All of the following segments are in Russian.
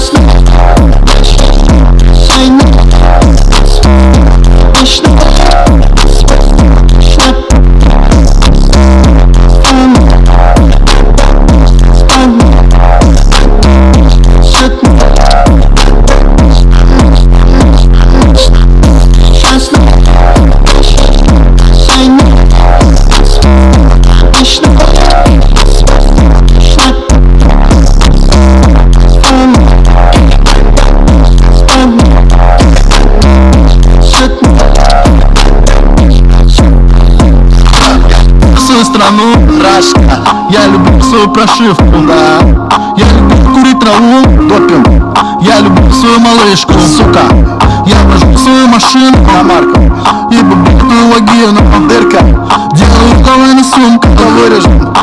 Krishna. Свою страну. Рашка Я люблю свою прошивку. Да. Я люблю курить траву. Допинг. Я люблю свою малышку. Сука. Я вожу свою машину На марку И бабутую вагину. Дырка. Делаю уколы на сумку. Да вырежем.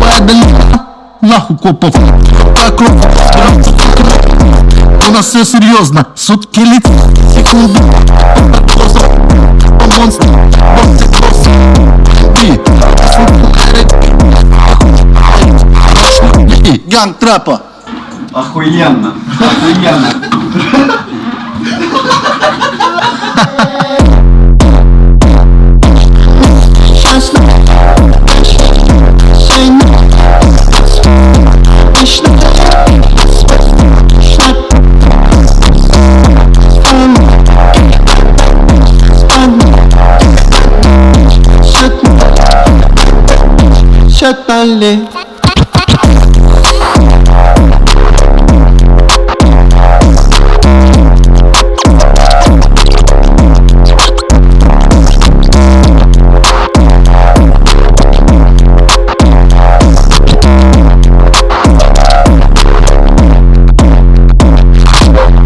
Падали Нахуй копов. Вокруг у нас все серьезно, сутки летят, И Ганг трапа Охуенно, охуенно. Charlie.